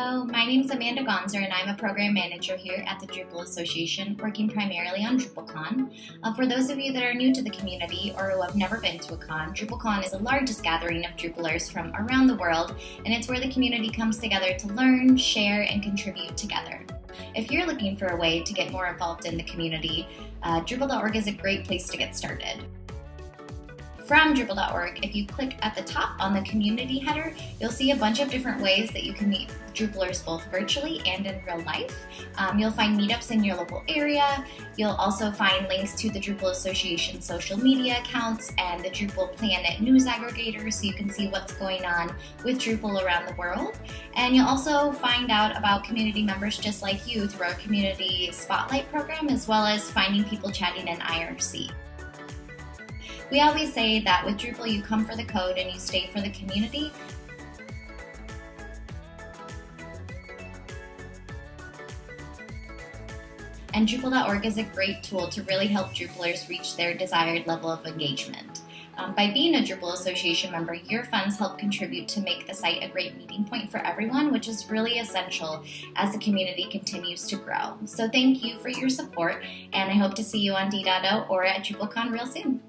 My name is Amanda Gonser and I'm a program manager here at the Drupal Association, working primarily on DrupalCon. Uh, for those of you that are new to the community or who have never been to a con, DrupalCon is the largest gathering of Drupalers from around the world, and it's where the community comes together to learn, share, and contribute together. If you're looking for a way to get more involved in the community, uh, Drupal.org is a great place to get started from Drupal.org, if you click at the top on the community header, you'll see a bunch of different ways that you can meet Drupalers both virtually and in real life. Um, you'll find meetups in your local area. You'll also find links to the Drupal Association social media accounts and the Drupal Planet news aggregator so you can see what's going on with Drupal around the world. And you'll also find out about community members just like you through our Community Spotlight program, as well as finding people chatting in IRC. We always say that with Drupal, you come for the code and you stay for the community. And Drupal.org is a great tool to really help Drupalers reach their desired level of engagement. Um, by being a Drupal Association member, your funds help contribute to make the site a great meeting point for everyone, which is really essential as the community continues to grow. So thank you for your support, and I hope to see you on D.O or at DrupalCon real soon.